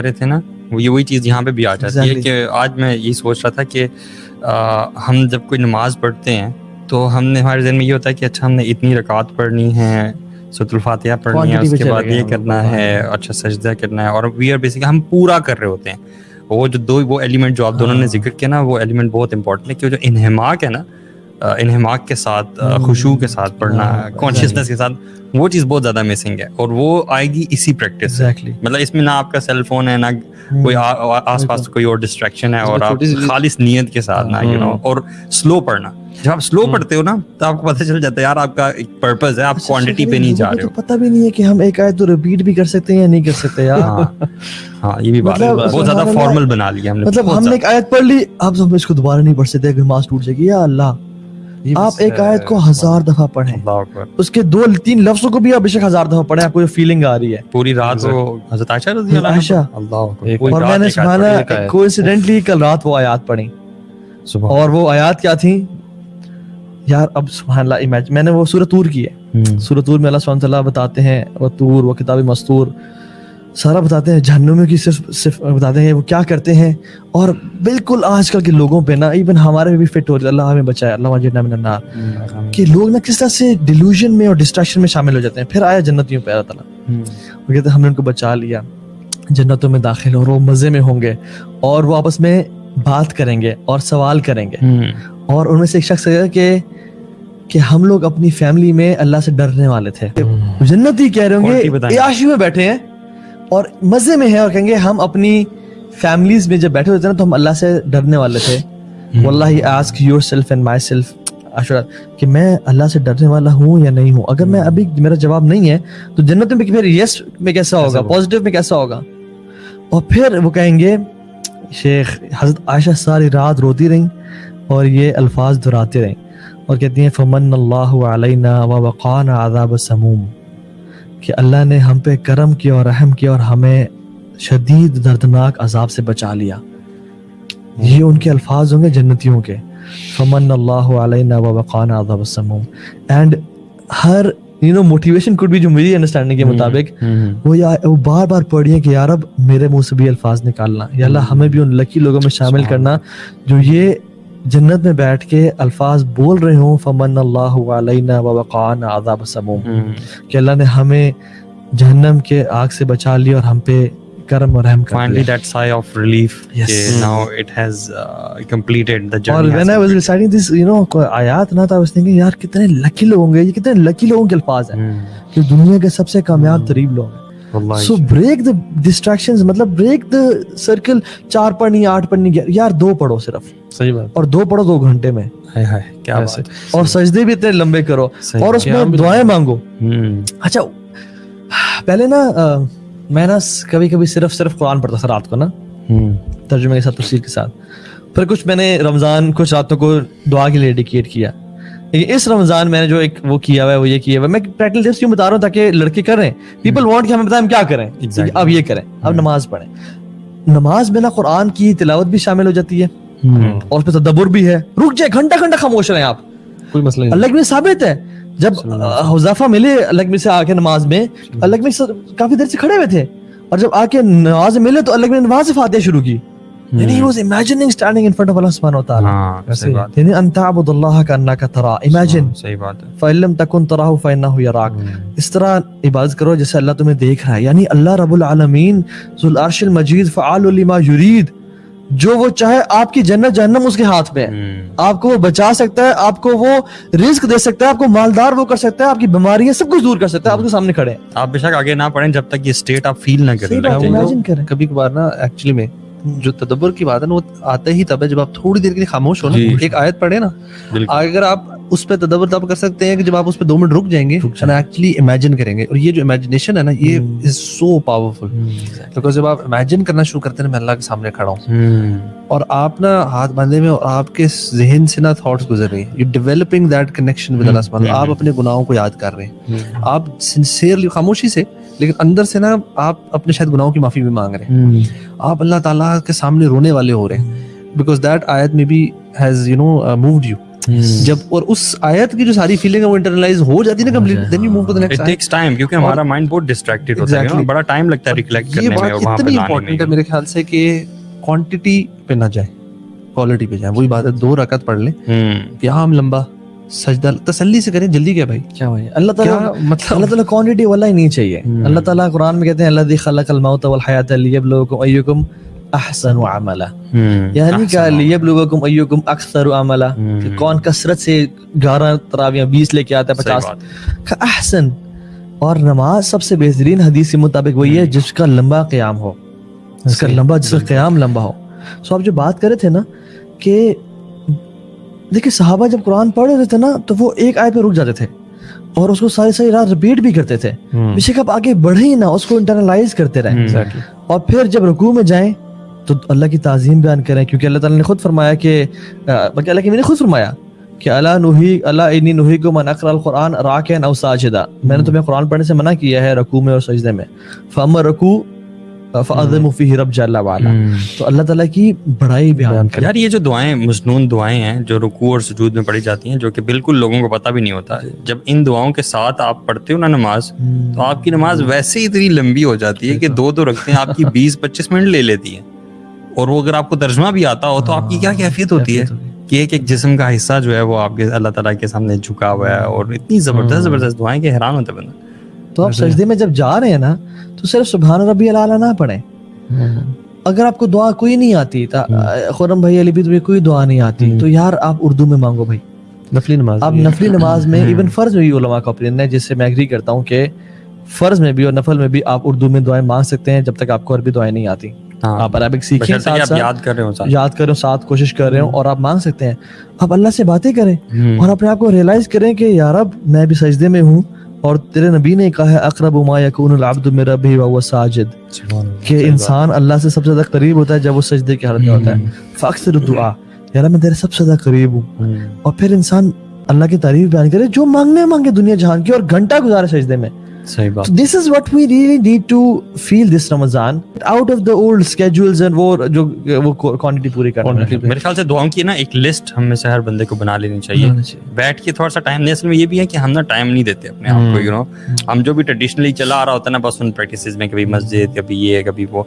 रहे थे ना वो ये वही चीज़ यहाँ पे भी आ जाती है कि आज मैं यही सोच रहा था कि आ, हम जब कोई नमाज़ पढ़ते हैं तो हमने हमारे जहन में ये होता है कि अच्छा हमने इतनी रकात पढ़नी है सतुल्फातिया पढ़नी है उसके बाद ये करना है अच्छा सजदा करना है और वी आर बेसिकली हम पूरा कर रहे होते हैं। वो जो दो वो एलिमेंट जो आप दोनों ने हाँ। ज़िक्र किया ना वो एलिमेंट बहुत इंपॉर्टेंट है कि जो इनहमाक है ना इनहमाक के साथ हम्म। खुशबू के साथ पढ़ना कॉन्शियसनेस हाँ, के साथ वो चीज़ बहुत ज़्यादा मिसिंग है और वो आएगी इसी प्रैक्टिस exactly. मतलब इसमें ना आपका सेल फ़ोन है ना हम्म। कोई आस पास कोई और डिस्ट्रैक्शन है और आप खालिस नीयत के साथ ना यू नो हम्म। और स्लो पढ़ना। जब आप स्लो पढ़ते हो ना तो आपको पता चल जाता है यार आपका एक पर्पस है आप क्वांटिटी अच्छा, पे नहीं जा रहे तो हो। पता भी नहीं है कि हम एक आयत तो रिपीट भी कर सकते हैं या नहीं कर सकते यार। हाँ, हाँ ये भी बात है। मतलब बहुत ज़्यादा फॉर्मल बना लिया हमने मतलब हमने एक आयत पढ़ ली अब हम इसको दोबारा नहीं पढ़ सकते अगर मास टूट जाएगी या अल्लाह। आप एक आयत को हज़ार दफ़ा पढ़ें। उसके दो तीन लफ्जों को भी आप बेशक हज़ार दफ़ा पढ़ें आपको फीलिंग आ रही है। पूरी रात हज़रत आयशा रज़ी आयशा। और मैंने सुना कोइंसिडेंटली कल रात वो आयत पढ़ी। और वो आयत क्या थी? यार अब सुबह इमेज मैंने वो सूरत तूर की है। हम्म। सूरत तूर में अल्लाह बताते हैं वो तूर वो किताब मस्तूर सारा बताते हैं जहनुमियों की सिर्फ़ सिर्फ़ बताते हैं वो क्या करते हैं। और बिल्कुल आजकल के लोगों पे ना इवन हमारे भी फिट हो रही अल्लाह हमें बचाए अल्लाह हम्म, कि लोग ना किस तरह से डिल्यूजन में और डिस्ट्रैक्शन में शामिल हो जाते हैं। फिर आया जन्नतियों पे अल्लाह ताला। हम्म। वो कहते हैं हमने उनको बचा लिया। जन्नतों में दाखिल और वो मज़े में होंगे। और वो आपस में बात करेंगे और सवाल करेंगे। हम्म। और उनमें से एक शख्स है कि कि हम लोग अपनी फैमिली में अल्लाह से डरने वाले थे। जन्नती कह रहे होंगे में बैठे हैं। और मज़े में है और कहेंगे हम अपनी फैमिलीज़ में जब बैठे होते ना तो हम अल्लाह से डरने वाले थे। वल्लाही ask yourself and myself अशरा कि मैं अल्लाह से डरने वाला हूँ या नहीं हूँ? अगर मैं अभी मेरा जवाब नहीं है तो जन्नत में फिर यस में कैसा होगा? पॉजिटिव में कैसा होगा? और फिर वो कहेंगे शेख हज़रत आयशा सारी रात रोती रही और ये अल्फाज दोहराती रही और कहती हैं फमन अल्लाह व वक़ान आदाब समूम। कि अल्लाह ने हम पे करम किया और रहम किया और हमें शदीद दर्दनाक अजाब से बचा लिया। ये उनके अल्फाज होंगे जन्नतियों के। फमन अल्लाह अजाब and her you know motivation could भी जो मेरी अंडरस्टैंडिंग के हम्म, मुताबिक हम्म। वो या वो बार बार पढ़िए कि यार अब मेरे मुँह से भी अल्फाज निकालना। या अल्लाह हमें भी उन लकी लोगों में शामिल करना जो ये जन्नत में बैठ के अल्फाज बोल रहे हो फमन अल्लाह आदाब समूम। हम्म। कि अल्लाह ने हमें जहन्नम के आग से बचा लिया और हम पे करम और रहम finally that sigh of relief yes. okay, now it has uh, completed the journey और when I was reciting this you know आयत ना था I was thinking यार कितने लकी लोग होंगे ये कितने लकी लोगों के अल्फाज हैं। Hmm. कि दुनिया के सबसे कामयाब तरीब लोग सो ब्रेक द डिस्ट्रैक्शंस मतलब ब्रेक द सर्कल चार पढ़नी आठ पढ़नी यार दो पढ़ो सिर्फ़। सही बात। और दो पढ़ो दो घंटे में। हाय हाय क्या बात और सजदे भी इतने लंबे करो। और उसमें दुआएँ मांगो। हम्म। अच्छा पहले ना मैं ना कभी कभी सिर्फ़ सिर्फ़ कुरान पढ़ता था रात को ना। हम्म। तर्जुमे के साथ तफसीर के साथ। फिर कुछ मैंने रमज़ान कुछ रातों को दुआ के लिए डेडिकेट किया। इस रमज़ान मैंने जो एक वो किया हुआ है वो ये किया हुआ मैं प्रैक्टिकल टिप्स क्यों बता रहा हूँ ताकि लड़के कर? रहे पीपल वांट कि हमें बताएँ हम क्या करें? Exactly. अब ये करें। अब hmm. नमाज़ पढ़ें। नमाज़ में ना कुरान की तिलावत भी शामिल हो जाती है। hmm. और उसमें तदब्बर भी है। रुक जाए घंटा घंटा खामोश रहे आप। कोई मसला नहीं अल्लाह में साबित है। जब हुजाफा मिले अल्लाह में से आके नमाज़ में अल्लाह में काफ़ी देर से खड़े हुए थे। और जब आके नमाज़ मिले तो अलग ने नमाज़ से फातिहा शुरू की। And he was imagining standing in front of Allah subhanahu wa ta'ala. हाँ, सही बात यानी अन ताबुदुल्लाह का अन्ना का तरा इमेजिन सही बात है फइलम तकुन तराहु फइन्नहु यराक इस तरह इबादत करो जैसे अल्लाह तुम्हें देख रहा है यानी अल्लाह रब्बुल आलमीन जुल अर्शिल मजीद फआलु लिमा युरीद जो वो चाहे आपकी जन्नत जहन्नम उसके हाथ में है आपको वो बचा सकता है आपको वो रिस्क दे सकता है आपको मालदार वो कर सकता है आपकी बीमारियाँ सब कुछ दूर कर सकता है आपके सामने खड़े आप बेशक आगे ना पढ़ें जब तक ये स्टेट आप फील ना करें। कभी कभार ना एक्चुअली में जो तदब्बर की बात है ना वो आता ही तब है जब आप थोड़ी देर के लिए खामोश हो ना एक आयत पढ़े ना अगर आप उस पर तदब्बर तब कर सकते हैं कि जब आप उस पर दो मिनट रुक जाएँगे एक्चुअली इमेजिन करेंगे। और ये जो इमेजिनेशन है ना ये इज़ सो पावरफुल बिकॉज़ जब आप इमेजिन करना शुरू करते हैं मैं अल्लाह के सामने खड़ा हूँ। हम्म। और आप ना हाथ बांधे में और आपके जहन से ना थॉट्स गुजर रही है। You developing that connection with अल्लाह आप अपने गुनाहों को याद कर रहे हैं। हम्म। आप सिंसियरली खामोशी से लेकिन अंदर से ना आप अपने शायद गुनाहों की माफ़ी भी मांग रहे हैं। हम्म। आप अल्लाह ताला के सामने रोने वाले हो रहे हैं। बिकॉज़ दैट आयत में be has you know moved you जब और उस आयत की जो सारी फीलिंग है वो इंटरनलाइज हो जाती है ना complete then you move to the next it takes time क्योंकि हमारा माइंड बहुत डिस्ट्रैक्टेड होता है बड़ा टाइम लगता है रिकलेक्ट करने में और वहाँ पे लाने में मेरे ख्याल से कि क्वांटिटी पे ना जाए क्वालिटी पे जाए वही बात है दो रकत पढ़ ले। यहाँ हम लंबा। सजदा तसल्ली से करें जल्दी क्या भाई? क्या भाई? अल्लाह ताला मतलब? अल्लाह ताला क्वांटिटी वाला ही नहीं चाहिए। हम्म। अल्लाह ताला कुरान में कहते हैं अल्लाह खलकल मौत वल हयात लियबलुकुम अय्युकुम अहसन अमला। हम्म। यानी क्या? लियबलुकुम अय्युकुम अक्सर अमला। हम्म। कौन कसरत से 11 तरावियाँ 20 लेके आता है 50 का अहसन। और नमाज़ सबसे बेहतरीन हदीस के मुताबिक वही है जिसका लंबा क़याम हो। जिसका लंबा जिसका क़याम लंबा हो। सो आप जो बात कर रहे थे ना कि देखिए साहबा जब कुरान पढ़ रहे थे ना तो वो एक आय पे रुक जाते थे और उसको सारी सारी रात रिपीट भी करते थे हम्म। बेशक आप आगे बढ़े ही ना उसको इंटरनलाइज करते रहे हम्म। और फिर जब रुकू में जाएँ तो अल्लाह की ताजीम बयान करें क्योंकि अल्लाह ताला ने खुद फरमाया कि बल्कि अल्लाह की मैंने खुद फरमाया कि अल्लाह नुही अल्लाह इन्नी नुही को मन अकरल कुरान राकन अव साजिदा मैंने हम्म। तुम्हें कुरान पढ़ने से मना किया है रकू में और सजदे में फमर रकू हम्म। तो अल्लाह ताला की बड़ाई बयान कर यार ये जो दुआएँ मसनून दुआएँ हैं जो रुकू और सजूद में पढ़ी जाती हैं जो कि बिल्कुल लोगों को पता भी नहीं होता जब इन दुआओं के साथ आप पढ़ते हो ना नमाज़। तो आपकी नमाज़ वैसे ही इतनी लंबी हो जाती है कि दो दो रखते हैं आपकी बीस पच्चीस मिनट ले लेती है और वो अगर आपको तर्जमा भी आता हो तो आपकी क्या कैफियत होती है कि एक एक जिसम का हिस्सा जो है वो आपके अल्लाह ताला के सामने झुका हुआ है और इतनी ज़बरदस्त। ज़बरदस्त दुआएँ के हैरान होते बंदा तो आप सजदे में जब जा रहे हैं ना तो सिर्फ़ सुबहान रबी अला ना पढ़े। हम्म। अगर आपको दुआ कोई नहीं आती हम्म। खुरम भाई अली भी तुम्हें कोई दुआ नहीं आती हम्म। तो यार आप उर्दू में मांगो भाई। नफली नमाज़ आप नफली नमाज़ में इवन फ़र्ज़ में भी उलमा का ओपिनियन है जिससे मैं एग्री करता हूँ कि फ़र्ज़ में भी और नफल में भी आप उर्दू में दुआएँ मांग सकते हैं जब तक आपको अरबी दुआएँ नहीं आती। हाँ। आप अरबिक सीखें साथ साथ याद कर रहे हो साथ। याद कर रहे हो साथ कोशिश कर रहे हो और आप मांग सकते हैं। आप अल्लाह से बातें करें और अपने आप को रियलाइज़ करें कि यार अब मैं भी सजदे में हूँ और तेरे नबी ने कहा है अकरब यकून मेरा भी व साजिद। कि इंसान अल्लाह से सबसे ज़्यादा करीब होता है जब वो सजदे की हालत में होता है। हम्म। फक्सर दुआ यार मैं तेरे सबसे ज़्यादा करीब हूँ। हम्म। और फिर इंसान अल्लाह की तारीफ़ बयान करे जो मांगने मांगे दुनिया जहान की और घंटा गुजारे सजदे में। सही बात। This is what we really need to feel this Ramzan out of the old schedules and वो जो वो क्वांटिटी पूरी करना मेरे ख्याल से दुआओं की ना एक लिस्ट हम में से हर बंदे को बना लेनी चाहिए। बैठ के थोड़ा सा टाइम असल में ये भी है कि हम ना टाइम नहीं देते अपने आप को यू नो हम्म। हम जो भी ट्रेडिशनली चला आ रहा होता है ना बस उन प्रैक्टिस में कभी मस्जिद कभी ये कभी वो।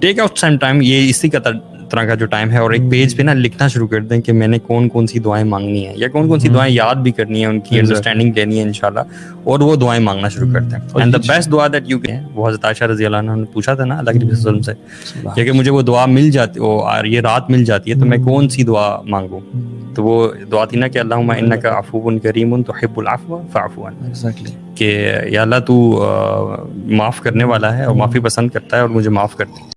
टेक आउट सम टाइम ये इसी का तरह का जो टाइम है और एक पेज पे ना लिखना शुरू कर दें कि मैंने कौन कौन सी दुआएँ मांगनी है या कौन कौन सी हम्म। दुआएँ याद भी करनी है उनकी अंडरस्टैंडिंग लेनी है इंशाल्लाह और वो दुआएँ मांगना शुरू करते हैं एंड द बेस्ट दुआ दैट यू कैन वो हज़रत आयशा रज़ी ने पूछा था ना अल्लाह के वसल्लम से क्योंकि मुझे वो दुआ मिल जाती वो ये रात मिल जाती है तो मैं हम्म। कौन सी दुआ मांगू? हम्म। तो वो दुआ थी ना कि अल्लाह इन्नका अफूबुन करीमुन तुहिब्बुल अफवा फअफुन एग्जैक्टली कि या अल्लाह तू माफ़ करने वाला है और माफ़ी पसंद करता है और मुझे माफ़ कर दे।